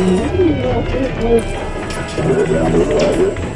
Thank you.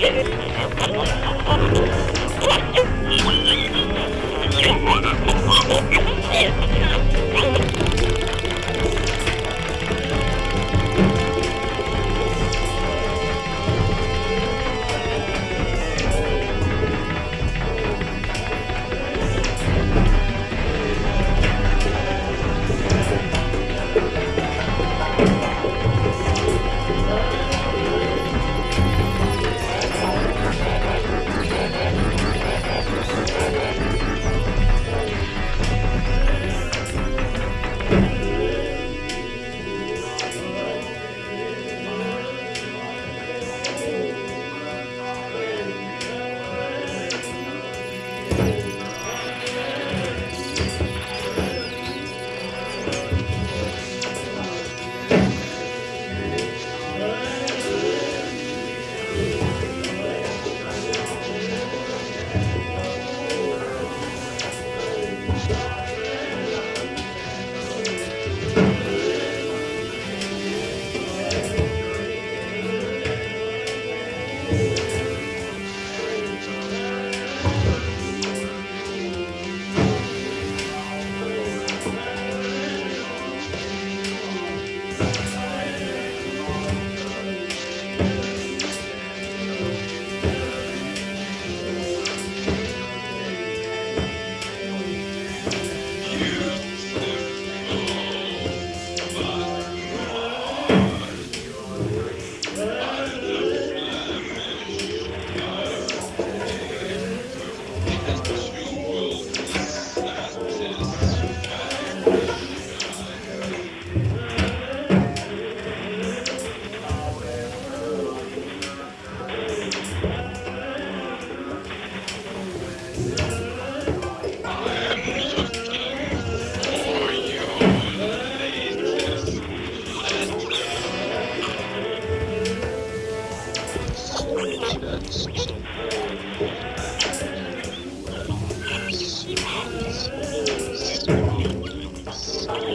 Yeah.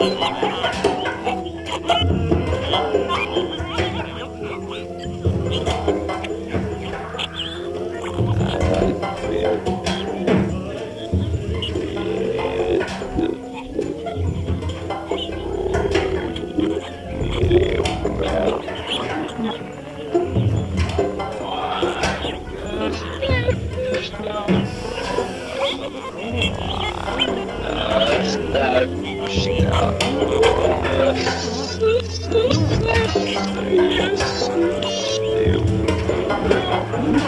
Wow. Thank you.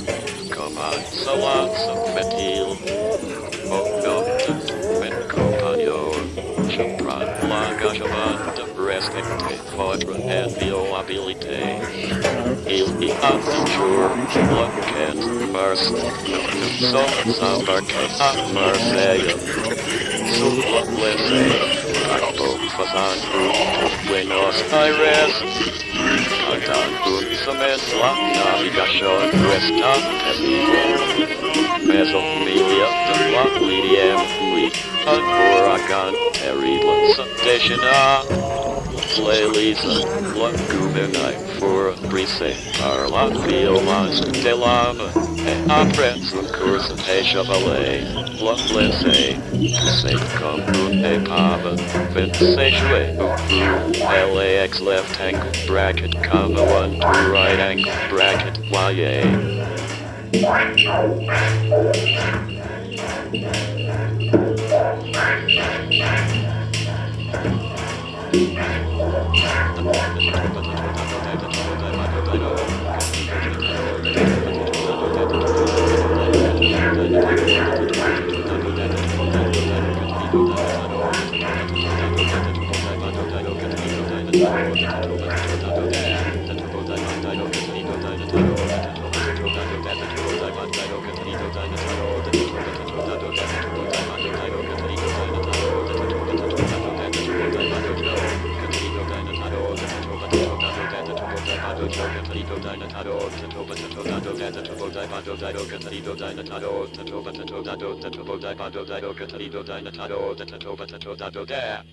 Salats of Metil, Mogotas, Bencopayo, Chupran Lagajavan, Debrestecte, Quadra and Violabilite, Ili Absur, Lucat, Marst, Somas of Arcasa, Marseille, Sublet Lese, Capo Fasan Group, Buenos Aires, Samantha, Navigasha, Resta, Estivo, Meso, Media, Dua, Lidiam, Lee, Advorakan, Eridlan, Sudeshina ladies and gentlemen, for present our filmas de lava, and a presentation of a loveless a saint come a pava, vintage LAX left angle bracket, comma one two right angle bracket, YA. Thank. dado da do katari do da nataro da tato batato da do da